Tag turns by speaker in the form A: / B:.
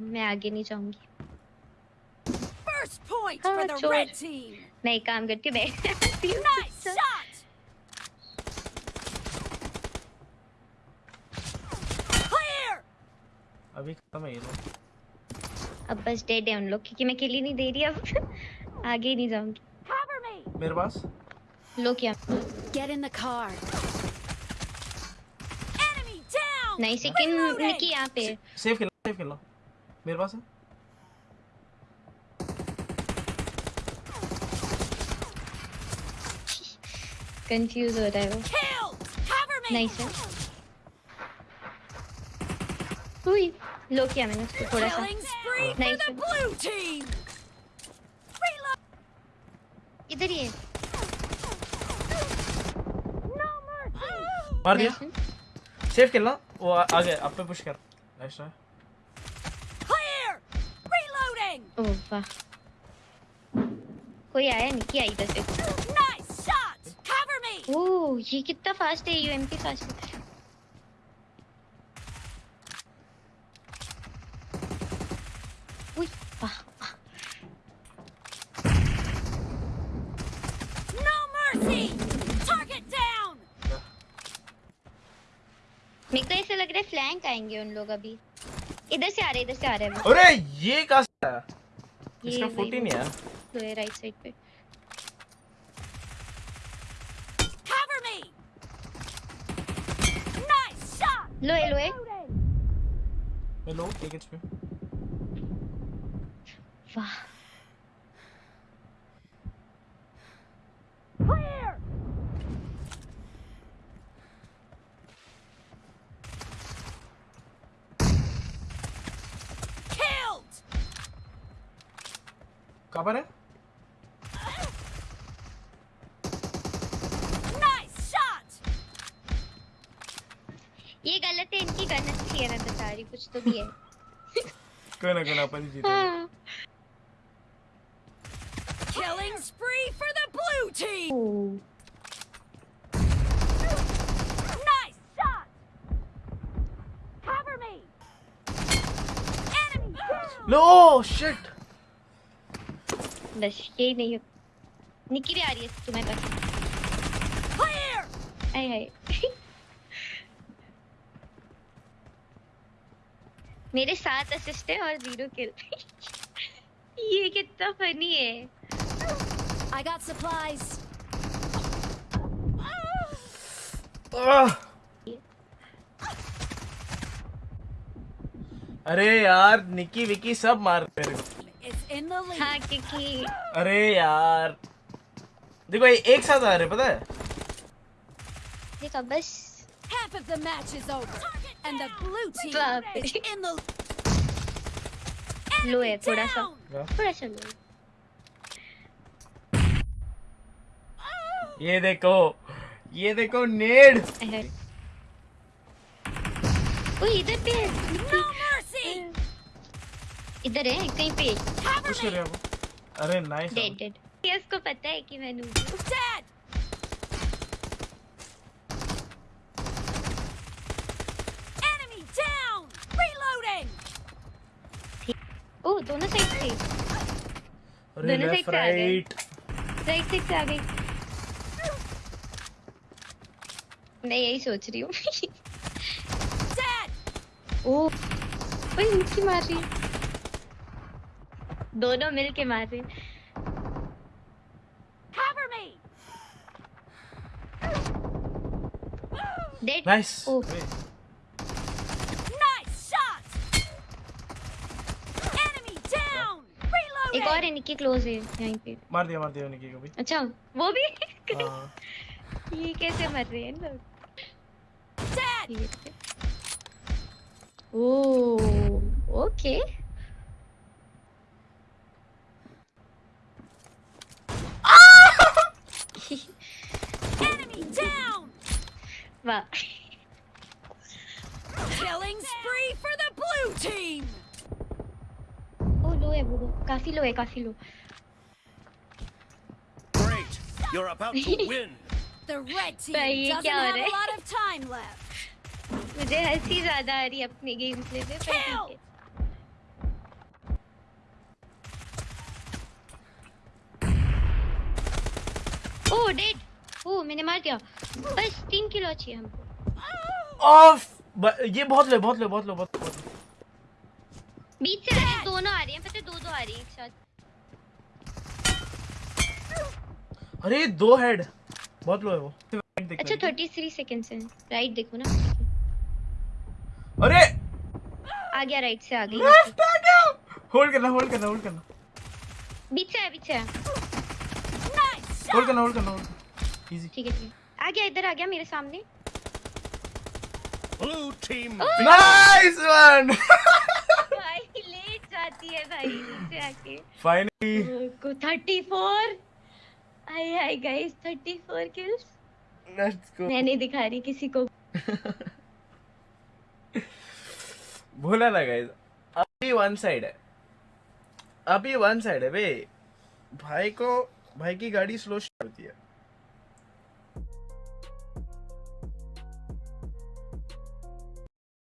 A: मैं आगे नहीं जाऊँगी। हाँ। मैं काम करती हूँ मैं.
B: अभी खत्म है ये लोग।
A: अब बस डेड है उन लोग क्योंकि मैं किल ही नहीं दे रही अब। आगे ही नहीं जाऊँगी।
C: Me.
B: मेरे पास?
A: लो क्या
C: Get in the car. Enemy down.
A: नहीं सेकंड निकी यहाँ पे।
B: सेव खेलो सेव खेलो। मेरे पास है।
A: कंफ्यूज हो रहा है वो. नहीं सर हुई लो किया मैंने उसको थोड़ा सा.
C: Reload.
A: इधर ही है।
B: मार दिया. सेव खेलना। वो आ, आ गया अब पे पुश कर। नाइस ट्राई
A: ओह वाह कोई आया नहीं किया इधर से. ओह ये कितना फास्ट है यूएमपी फास्ट है उई वाह वाह
C: No mercy. Target
A: मेरे को ऐसा लग रहा है फ्लैंक आएँगे उन लोग अभी। इधर से आ रहे इधर से आ रहे हैं
B: अरे ये कहाँ से आया?
A: ये
B: इसका
A: वही
B: फुट ही नहीं है
A: वो है राइट साइड पे
C: Cover me. Nice shot.
A: Low है लो है
C: Reloading.
B: मैं लो एक एचपी
A: वाह
B: कहाँ पर है
C: Nice shot.
A: ये गलत है इनकी गन अच्छी है मैं बता रही कुछ तो भी है
B: कोई ना कोई ना अपन ही जीतेंगे
A: हाँ
C: Killing spree for the blue team.
A: Oh
C: Nice shot. Cover me. Enemy down.
B: Low shit
A: बस यही नहीं हो निकी भी आ रही है तुम्हें बस
C: Clear.
A: आए। मेरे सात असिस्ट है और ज़ीरो किल ये कितना फनी है।
C: I got supplies.
B: अरे यार निकी विकी सब मार मेरे
A: हाँ क्योंकि
B: अरे यार। देखो ये एक साथ आ रहे पता है?
A: देखो बस।
C: Half of the match is over, and the blue team is in the
A: लो है थोड़ा सा। थोड़ा सा लो
B: ये देखो ये देखो नेड।
A: इधर पे है. इधर है कहीं पे
C: Cover
B: पुश
C: me.
B: कर वो अरे नाइस
A: डेड डेड ये उसको पता है कि मैं नूब हूँ
C: Dead. Enemy down. Reloading.
A: ओह दोनों साइड से दोनों side से आ गए।
B: राइट
A: साइड से आ गई मैं यही सोच रही हूँ
C: Dead.
A: ओह ओए इनकी मार रही है दोनों मिल के मार।
C: Nice. Shot. Enemy down.
A: एक और है निकी क्लोज है यहीं पे।
B: मार दिया मार दिया निकी को भी।
A: अच्छा वो भी?
B: हाँ।
A: ये कैसे मर रहे हैं लोग?
C: Dead.
A: Oh okay
C: Enemy
A: But
C: killing spree for the blue team.
A: Oh, low, है वो लो low, लो है काफ़ी
D: Great, you're about to win.
C: the red team doesn't have a lot of time left.
A: मुझे हँसी ज़्यादा आ रही है अपने गेम प्ले में पर ठीक ओह Oh, dead. मैंने मार दिया. बस तीन किलो चाहिए हमको।
B: ऑफ़ ये बहुत लो बहुत लो बहुत लो बहुत
A: बीच से आ दोनों आ रही हैं पता है दो दो आ रही हैं एक साथ।
B: अरे दो हेड बहुत लो है वो।
A: अच्छा। थर्टी थ्री सेकेंड से राइट देखो ना।
B: अरे!
A: आ गया राइट से आ गई।
B: लेफ़्ट आ गया! होल्ड करना होल्ड करना होल्ड करना।
A: बीच से है बीच से है।
B: होल्ड करना होल्ड करना इजी
A: ठीक है ठीक है। आ गया इधर आ गया मेरे सामने।
D: Blue team
B: नाइस वन
A: भाई लेट जाती है भाई नीचे आके।
B: फाइनली
A: को 34 आई hi guys 34 kills
B: let's go
A: मैं नहीं दिखा रही किसी को।
B: भूला ना गाइस अभी वन साइड है। अभी वन साइड है बे। भाई को भाई की गाड़ी स्लो होती है।